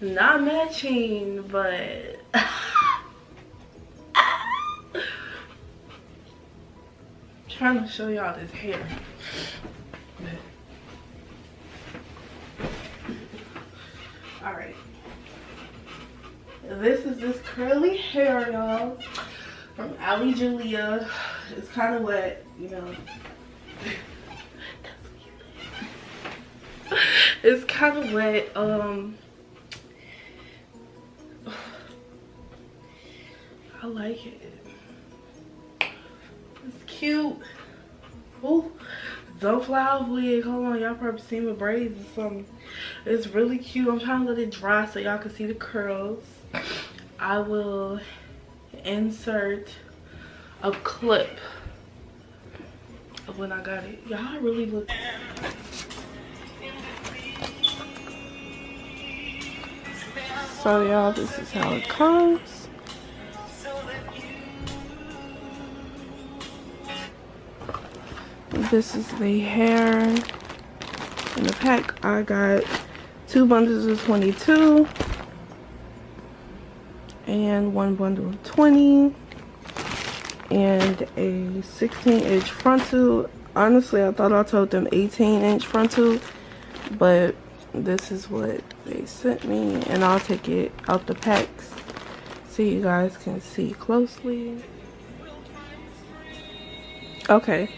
not matching but trying to show y'all this hair. All right. This is this curly hair y'all from Ali Julia it's kind of wet you know. It's kind of wet um i like it. It's cute. Oh fly off wig. Hold on y'all probably seen my braids or something. It's really cute. I'm trying to let it dry so y'all can see the curls. I will insert a clip of when i got it. Y'all really look So y'all, this is how it comes. This is the hair in the pack. I got two bundles of 22 and one bundle of 20 and a 16 inch frontal. Honestly, I thought I told them 18 inch frontal, but this is what they sent me and I'll take it out the packs so you guys can see closely okay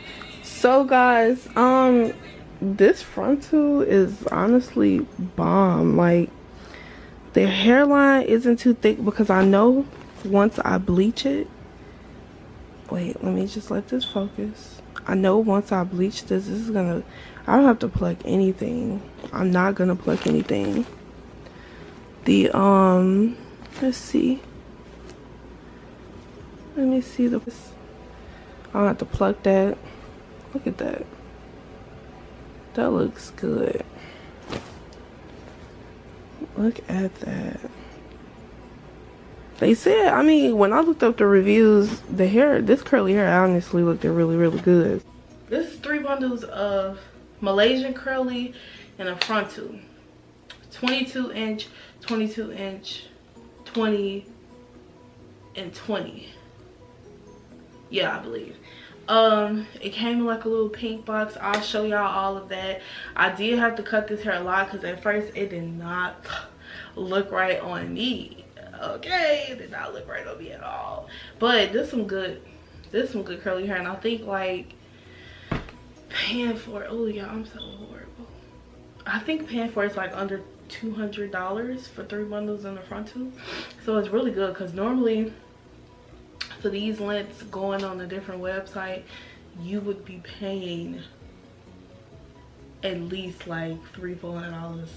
so guys um this frontal is honestly bomb. Like the hairline isn't too thick because I know once I bleach it wait let me just let this focus. I know once I bleach this this is gonna I don't have to pluck anything. I'm not gonna pluck anything. The um let's see. Let me see the I don't have to pluck that look at that. That looks good. Look at that. They said i mean when i looked up the reviews the hair this curly hair honestly looked really really good. This is three bundles of malaysian curly and a frontal. 22 inch 22 inch 20 and 20 yeah i believe um it came in like a little pink box. I'll show y'all all of that. I did have to cut this hair a lot because at first it did not look right on me. Okay it did not look right on me at all. But this some good this some good curly hair and i think like paying for oh yeah i'm so horrible. I think paying for it's like under $200 for three bundles in the frontal. So it's really good because normally for these lengths going on a different website, you would be paying at least like three, four hundred dollars.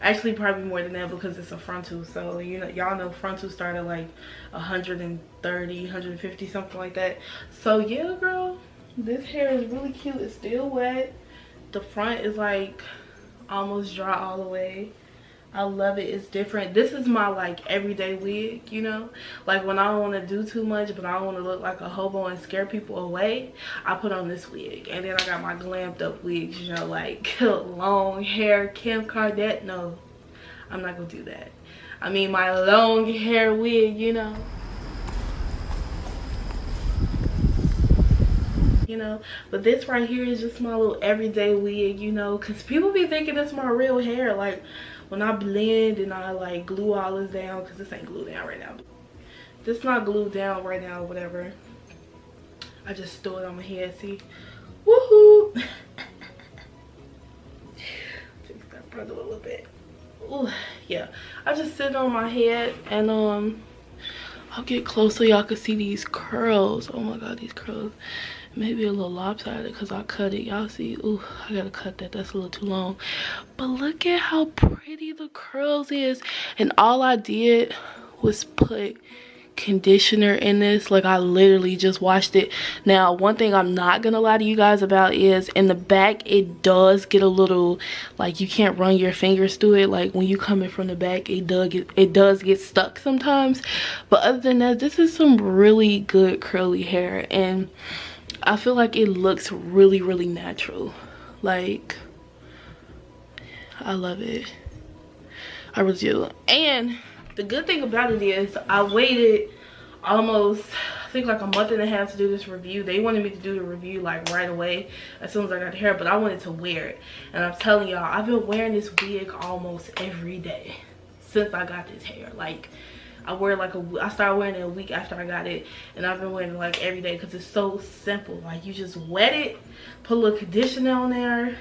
Actually, probably more than that because it's a frontal. So you know, y'all know frontal started like 130, 150, something like that. So yeah, girl, this hair is really cute. It's still wet. The front is like almost dry all the way i love it. It's different. This is my like everyday wig you know? Like when i don't want to do too much but i don't want to look like a hobo and scare people away i put on this wig. And then i got my glammed up wigs you know like long hair kim kardashian. No i'm not gonna do that. I mean my long hair wig you know you know? But this right here is just my little everyday wig you know? Because people be thinking it's my real hair. Like when i blend and i like glue all this down because this ain't glued down right now. This not glued down right now whatever. I just throw it on my head see? Woohoo! Fix that front a little bit. Ooh, yeah. I just sit on my head and um i'll get close so y'all can see these curls oh my god these curls maybe a little lopsided because I cut it. Y'all see, ooh, I gotta cut that. That's a little too long. But look at how pretty the curls is. And all I did was put conditioner in this like i literally just washed it now one thing i'm not gonna lie to you guys about is in the back it does get a little like you can't run your fingers through it like when you come in from the back it does get it does get stuck sometimes but other than that this is some really good curly hair and I feel like it looks really, really natural. Like, I love it. I really do. And the good thing about it is I waited almost I think like a month and a half to do this review. They wanted me to do the review like right away as soon as I got the hair, but I wanted to wear it. And I'm telling y'all, I've been wearing this wig almost every day since I got this hair. Like I wear like a I started wearing it a week after I got it and I've been wearing it like every day because it's so simple. Like you just wet it, put a little conditioner on there, and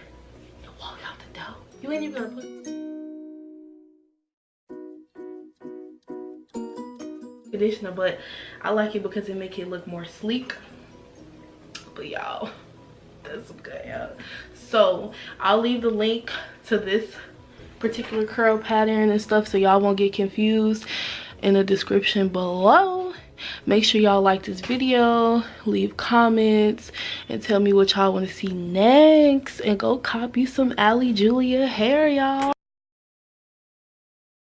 walk out the door. You ain't even gonna put conditioner but i like it because it make it look more sleek. But y'all that's good hair so i'll leave the link to this particular curl pattern and stuff so y'all won't get confused in the description below. Make sure y'all like this video leave comments and tell me what y'all want to see next. And go copy some ali julia hair y'all